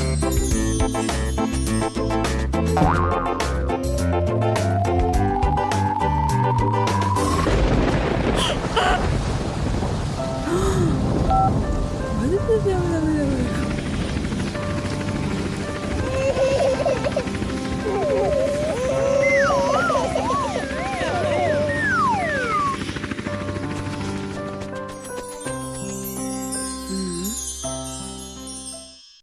아!